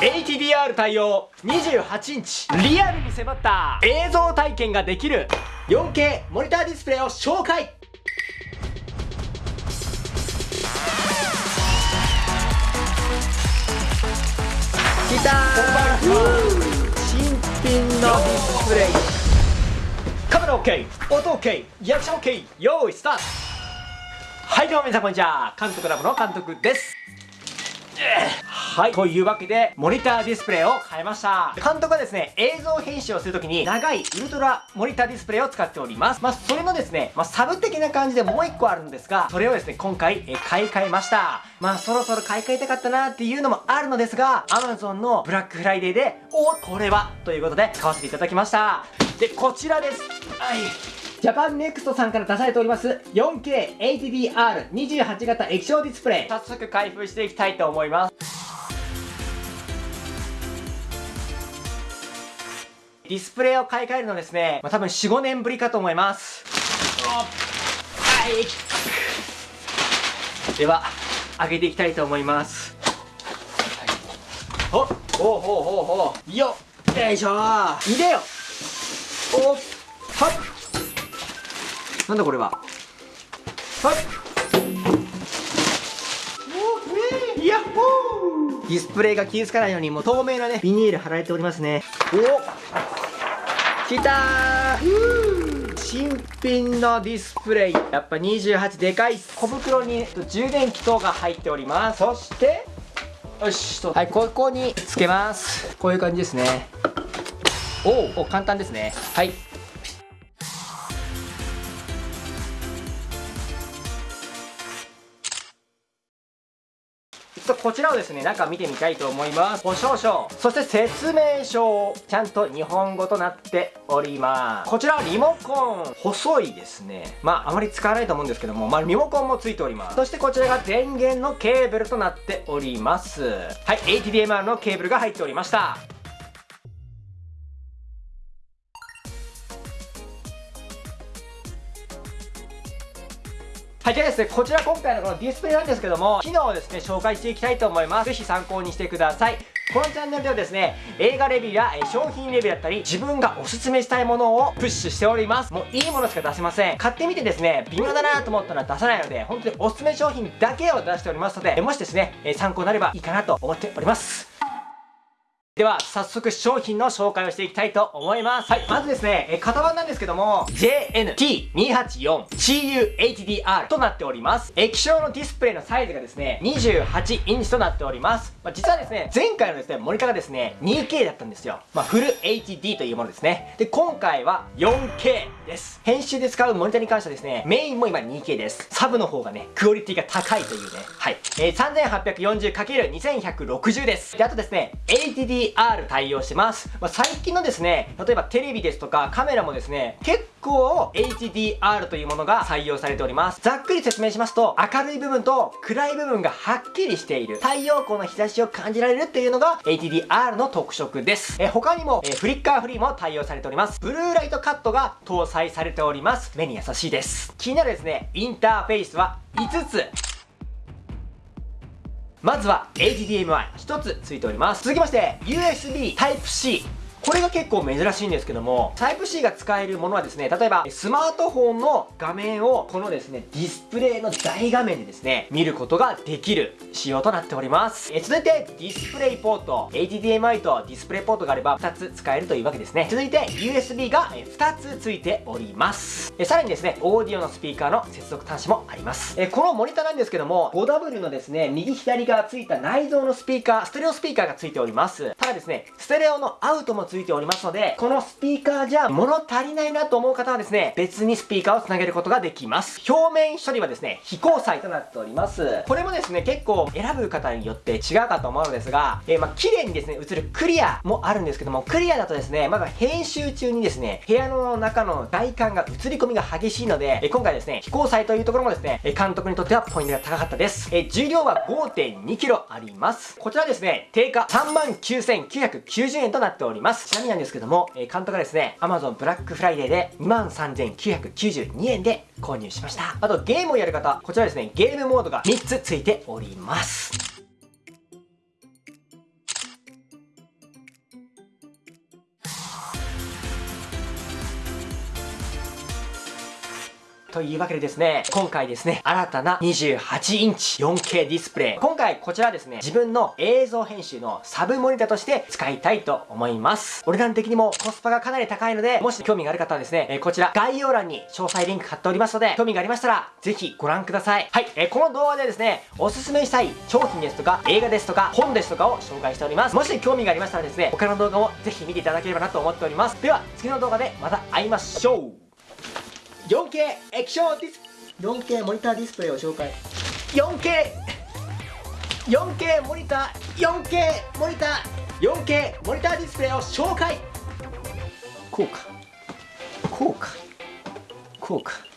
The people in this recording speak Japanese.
HDR 対応。28インチリアルに迫った。映像体験ができる。4K モニターディスプレイを紹介。きたー。新品のディスプレイ。カメラ OK 音 OK リアクション OK 用意スタート。はいどうも皆さんこんにちは。監督ラボの監督です。はい。というわけでモニターディスプレイを変えました。監督はですね映像編集をするときに長いウルトラモニターディスプレイを使っております。まあそれのですね、まあ、サブ的な感じでもう1個あるんですがそれをですね今回え買い替えました。まあそろそろ買い替えたかったなっていうのもあるのですが Amazon のブラックフライデーでおこれはということで買わせていただきました。でこちらです。はい。ジャパンネクストさんから出されております 4K HDR28 型液晶ディスプレイ。早速開封していきたいと思います。ディスプレイを買い替えるのですね、まあ、多分4、5年ぶりかと思います。はい。では上げていきたいと思います。おほほうほうほうよっよいしょ。入れよ。おっはっ。なんだこれは。はい。ヤッホーディスプレイが傷つかないようにもう透明なねビニール貼られておりますね。お。きたー。新品のディスプレイ。やっぱ28でかい小袋に充電器等が入っております。そしてよしと。はいここにつけます。こういう感じですね。おお簡単ですね。はいょっとこちらをですね中見てみたいと思います。保証書そして説明書ちゃんと日本語となっております。こちらはリモコン。細いですね。まああまり使わないと思うんですけども。まあリモコンもついております。そしてこちらが電源のケーブルとなっております。はい HDMI のケーブルが入っておりました。はい、じゃあですね、こちら今回のこのディスプレイなんですけども、機能をですね、紹介していきたいと思います。ぜひ参考にしてください。このチャンネルではですね、映画レビューや商品レビューだったり、自分がおすすめしたいものをプッシュしております。もういいものしか出せません。買ってみてですね、微妙だなと思ったら出さないので、本当におすすめ商品だけを出しておりますので、もしですね、参考になればいいかなと思っております。では、早速商品の紹介をしていきたいと思います。はい、まずですね、え型番なんですけども、JNT284CUHDR となっております。液晶のディスプレイのサイズがですね、28インチとなっております。まあ、実はですね、前回のですね、モニターがですね、2K だったんですよ。まあ、フル HD というものですね。で、今回は 4K です。編集で使うモニターに関してはですね、メインも今 2K です。サブの方がね、クオリティが高いというね。はい。えー、3840×2160 です。で、あとですね、HDR HDR 対応してます。まあ、最近のですね、例えばテレビですとかカメラもですね、結構 HDR というものが採用されております。ざっくり説明しますと、明るい部分と暗い部分がはっきりしている。太陽光の日差しを感じられるっていうのが HDR の特色です。え他にも、えフリッカーフリーも対応されております。ブルーライトカットが搭載されております。目に優しいです。気になるですね、インターフェースは5つ。まずは HDMI1 つついております。続きまして USB Type-C これが結構珍しいんですけども、Type-C が使えるものはですね、例えばスマートフォンの画面をこのですね、ディスプレイの大画面でですね、見ることができる仕様となっております。え続いてディスプレイポート、HDMI とディスプレイポートがあれば2つ使えるというわけですね。続いて USB が2つついております。えさらにですね、オーディオのスピーカーの接続端子もあります。えこのモニターなんですけども、5W のですね、右左がついた内蔵のスピーカー、ステレオスピーカーがついております。ただですね、ステレオのアウトもついておりますので、このスピーカーじゃ物足りないなと思う方はですね、別にスピーカーをつなげることができます。表面処理はですね、非光彩となっております。これもですね、結構選ぶ方によって違うかと思うのですが、えー、まあ、綺麗にですね、映るクリアもあるんですけども、クリアだとですね、まだ編集中にですね、部屋の中の外観が映り込みが激しいので、えー、今回ですね、非光彩というところもですね、監督にとってはポイントが高かったです。えー、重量は 5.2kg あります。こちらですね、定価39,990円となっております。ちなみになんですけども、えー、監督がですね、Amazon ブラックフライデーで23,992円で購入しました。あとゲームをやる方、こちらですね、ゲームモードが3つついております。というわけでですね、今回ですね、新たな28インチ 4K ディスプレイ。今回こちらですね、自分の映像編集のサブモニターとして使いたいと思います。お値段的にもコスパがかなり高いので、もし興味がある方はですね、えこちら概要欄に詳細リンク貼っておりますので、興味がありましたら、ぜひご覧ください。はい、えこの動画でですね、おすすめしたい商品ですとか、映画ですとか、本ですとかを紹介しております。もし興味がありましたらですね、他の動画もぜひ見ていただければなと思っております。では、次の動画でまた会いましょう 4K 液晶ディス 4K モニターディスプレイを紹介。4K 4K モニター 4K モニター 4K モニターディスプレイを紹介。こうか。こうか。こうか。